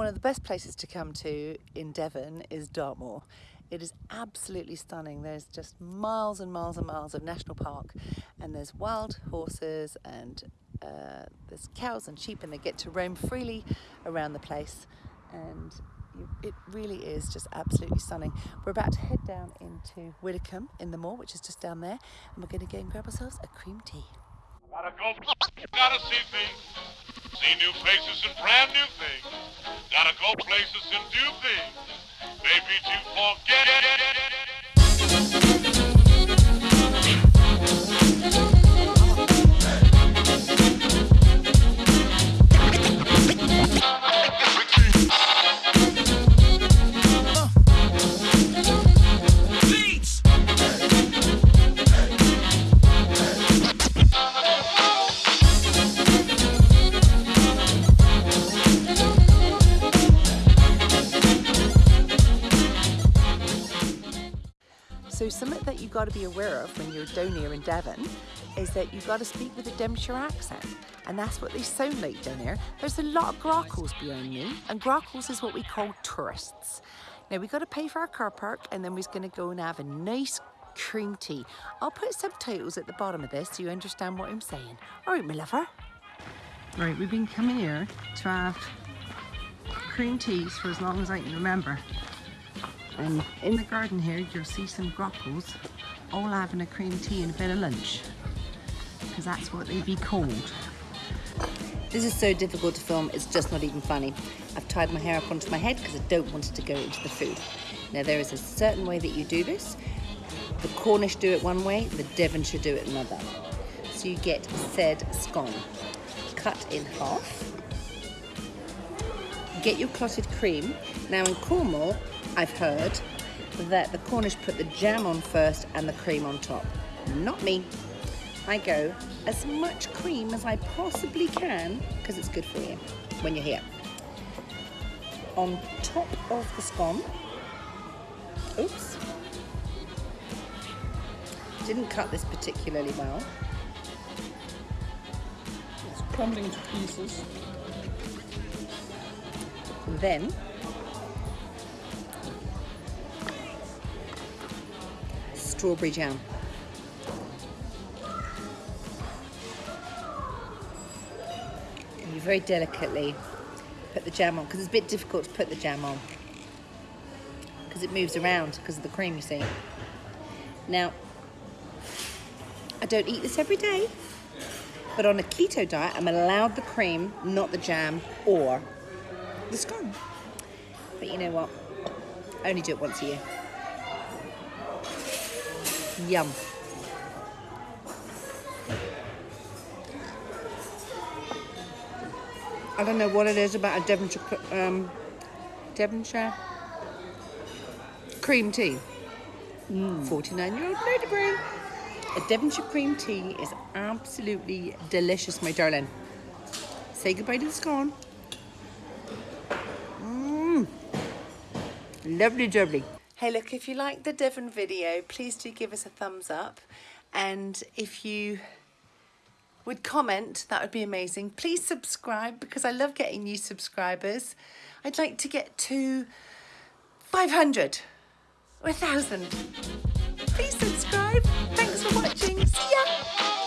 One of the best places to come to in Devon is Dartmoor. It is absolutely stunning. There's just miles and miles and miles of national park and there's wild horses and uh, there's cows and sheep and they get to roam freely around the place and it really is just absolutely stunning. We're about to head down into Widecombe in the moor, which is just down there, and we're going to go and grab ourselves a cream tea. Gotta go, gotta see things, see new places and brand new things. Go places and do things, maybe to forget. Something that you've got to be aware of when you're down here in Devon is that you've got to speak with a Devonshire accent. And that's what they sound like down here. There's a lot of grockles behind me and grockles is what we call tourists. Now we've got to pay for our car park and then we're going to go and have a nice cream tea. I'll put subtitles at the bottom of this so you understand what I'm saying. All right, my lover. Right, we've been coming here to have cream teas for as long as I can remember. And in the garden here, you'll see some grockles all having a cream tea and a bit of lunch. Because that's what they'd be called. This is so difficult to film, it's just not even funny. I've tied my hair up onto my head because I don't want it to go into the food. Now there is a certain way that you do this. The Cornish do it one way, the Devonshire do it another. So you get said scone, cut in half. Get your clotted cream. Now in Cornwall, I've heard that the Cornish put the jam on first and the cream on top. Not me. I go as much cream as I possibly can because it's good for you when you're here. On top of the scone, oops, didn't cut this particularly well. It's crumbling to pieces. And then strawberry jam. And you very delicately put the jam on because it's a bit difficult to put the jam on because it moves around because of the cream you see. Now, I don't eat this every day, but on a keto diet, I'm allowed the cream, not the jam or the scone. But you know what? I only do it once a year. Yum. I don't know what it is about a Devonshire, um, Devonshire cream tea. 49 year old lady brain. A Devonshire cream tea is absolutely delicious, my darling. Say goodbye to the scone. Lovely, lovely. Hey, look, if you like the Devon video, please do give us a thumbs up. And if you would comment, that would be amazing. Please subscribe because I love getting new subscribers. I'd like to get to 500 or 1,000. Please subscribe. Thanks for watching. See ya.